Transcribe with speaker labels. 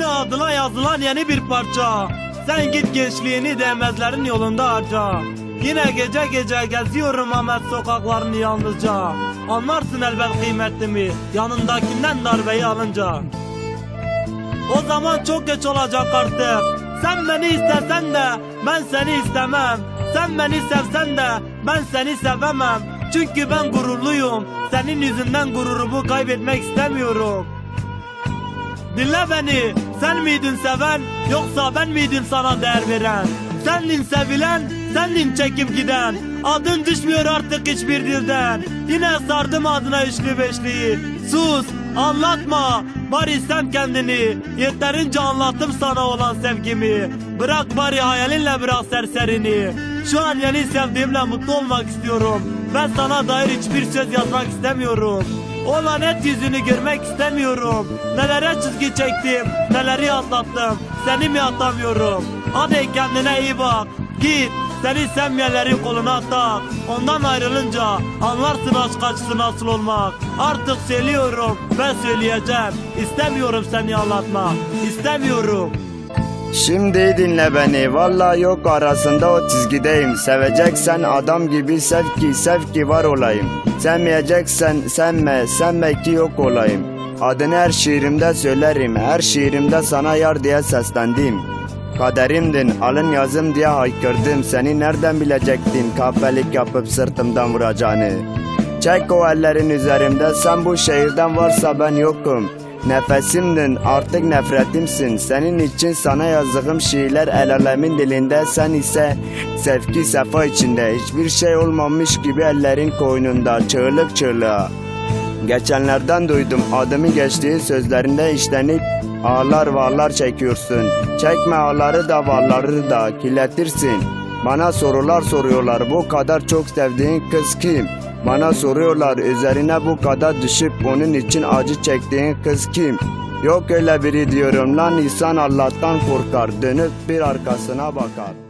Speaker 1: Yine adına yazılan yeni bir parça. Sen git gençliğini değmezlerin yolunda harca. Yine gece gece geziyorum Ahmet sokaklarını yalnızca. Anlarsın elbet kıymetimi yanındakinden darbeyi alınca. O zaman çok geç olacak artık. Sen beni istesen de ben seni istemem. Sen beni sevsen de ben seni sevemem. Çünkü ben gururluyum. Senin yüzünden gururumu kaybetmek istemiyorum. Dinle beni. Sen miydin seven yoksa ben miydim sana değer veren? Sendin sevilen, sendin çekip giden. Adın düşmüyor artık hiçbir dilden. Yine sardım adına üçlü beşliği. Sus, anlatma. Bari sen kendini. Yeterince anlattım sana olan sevgimi. Bırak bari hayalinle bırak serserini. Şu an yeni sevdiğimle mutlu olmak istiyorum. Ben sana dair hiçbir söz yazmak istemiyorum. O lanet yüzünü görmek istemiyorum. Nelere çizgi çektim, neleri atlattım. Seni mi atamıyorum? Hadi kendine iyi bak. Git, seni sevmeyenlerin koluna tak. Ondan ayrılınca anlarsın aşk acısı nasıl olmak. Artık söylüyorum ve söyleyeceğim. İstemiyorum seni anlatmak. İstemiyorum.
Speaker 2: Şimdi dinle beni vallahi yok arasında o çizgideyim. Seveceksen adam gibi sev ki sev ki var olayım. Sevmeyeceksen sevme sevme ki yok olayım. Adını her şiirimde söylerim her şiirimde sana yar diye seslendim. Kaderimdin alın yazım diye haykırdım. Seni nereden bilecektin kahpelik yapıp sırtımdan vuracağını? Çek o ellerin üzerimde sen bu şehirden varsa ben yokum Nefesimdin artık nefretimsin. Senin için sana yazdığım şiirler el alemin dilinde. Sen ise sevgi sefa içinde. Hiçbir şey olmamış gibi ellerin koynunda Çığlık çığlığa. Geçenlerden duydum adımı geçtiği sözlerinde işlenip Ağlar varlar çekiyorsun. Çekme ağları da varları da kirletirsin. Bana sorular soruyorlar bu kadar çok sevdiğin kız kim? Bana soruyorlar üzerine bu kadar düşüp onun için acı çektiğin kız kim? Yok öyle biri diyorum lan insan Allah'tan korkar dönüp bir arkasına bakar.